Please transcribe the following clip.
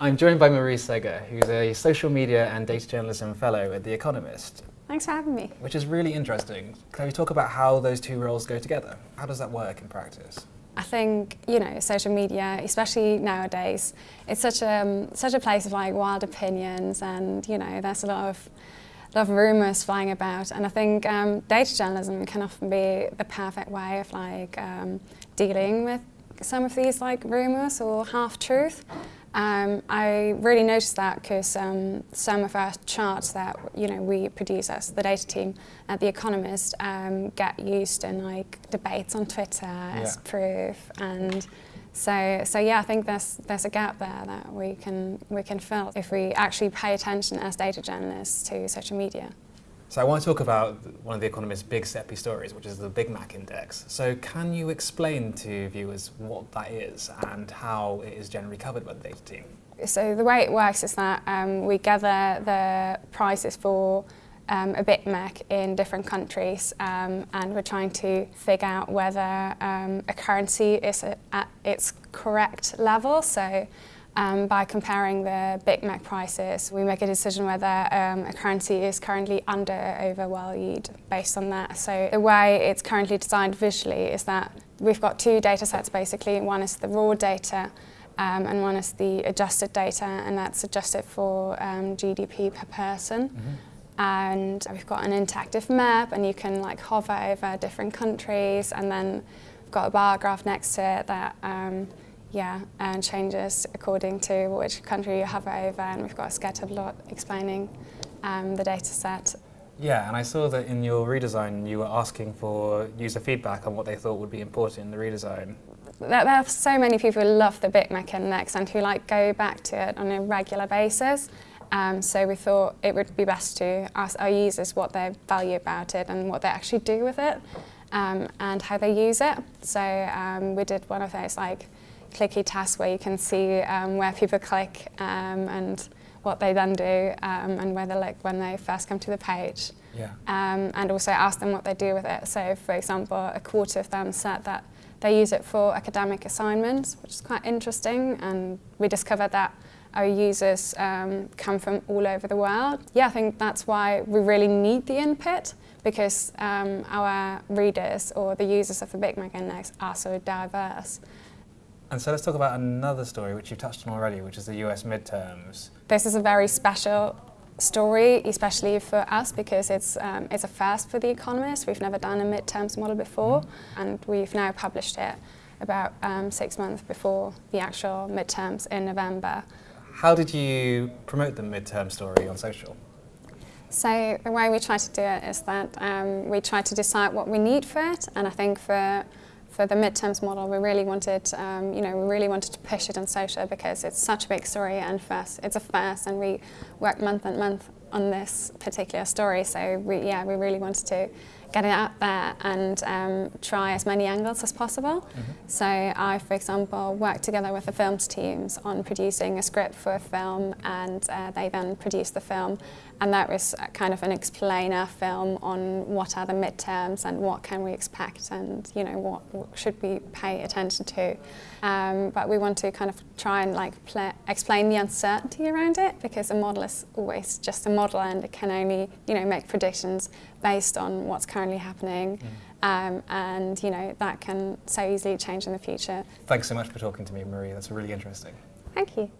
I'm joined by Marie Segger, who's a social media and data journalism fellow at The Economist. Thanks for having me. Which is really interesting. Can you talk about how those two roles go together? How does that work in practice? I think you know social media, especially nowadays, it's such a um, such a place of like wild opinions, and you know there's a lot of lot of rumours flying about, and I think um, data journalism can often be the perfect way of like um, dealing with some of these like rumours or half truth. Um, I really noticed that because um, some of our charts that you know we produce as the data team at The Economist um, get used in like debates on Twitter yeah. as proof and so so yeah I think there's there's a gap there that we can we can fill if we actually pay attention as data journalists to social media. So I want to talk about one of The Economist's big SEPI stories, which is the Big Mac Index. So can you explain to viewers what that is and how it is generally covered by the data team? So the way it works is that um, we gather the prices for um, a Big Mac in different countries um, and we're trying to figure out whether um, a currency is at its correct level. So um, by comparing the Big Mac prices, we make a decision whether um, a currency is currently under or overvalued based on that. So the way it's currently designed visually is that we've got two data sets basically. One is the raw data um, and one is the adjusted data and that's adjusted for um, GDP per person. Mm -hmm. And we've got an interactive map and you can like hover over different countries and then we've got a bar graph next to it that um, yeah, and changes according to which country you hover over and we've got a scatter plot explaining um, the data set. Yeah, and I saw that in your redesign you were asking for user feedback on what they thought would be important in the redesign. There, are so many people who love the Big Mac Index and who like go back to it on a regular basis. Um, so we thought it would be best to ask our users what they value about it and what they actually do with it um, and how they use it. So um, we did one of those like clicky tasks where you can see um, where people click um, and what they then do um, and where they look when they first come to the page. Yeah. Um, and also ask them what they do with it. So for example, a quarter of them said that they use it for academic assignments, which is quite interesting. And we discovered that our users um, come from all over the world. Yeah, I think that's why we really need the input because um, our readers or the users of the Big Mac Index are so diverse. And so let's talk about another story which you've touched on already, which is the US midterms. This is a very special story, especially for us, because it's, um, it's a first for The Economist. We've never done a midterms model before, mm. and we've now published it about um, six months before the actual midterms in November. How did you promote the midterm story on social? So the way we try to do it is that um, we try to decide what we need for it, and I think for for the midterms model, we really wanted, um, you know, we really wanted to push it on social because it's such a big story and first, it's a first, and we worked month and month on this particular story. So we, yeah, we really wanted to get it out there and um, try as many angles as possible. Mm -hmm. So I, for example, worked together with the films teams on producing a script for a film and uh, they then produced the film and that was kind of an explainer film on what are the midterms and what can we expect and you know what, what should we pay attention to. Um, but we want to kind of try and like explain the uncertainty around it because a model is always just a model and it can only you know make predictions based on what's currently happening. Mm. Um, and you know that can so easily change in the future. Thanks so much for talking to me, Marie. That's really interesting. Thank you.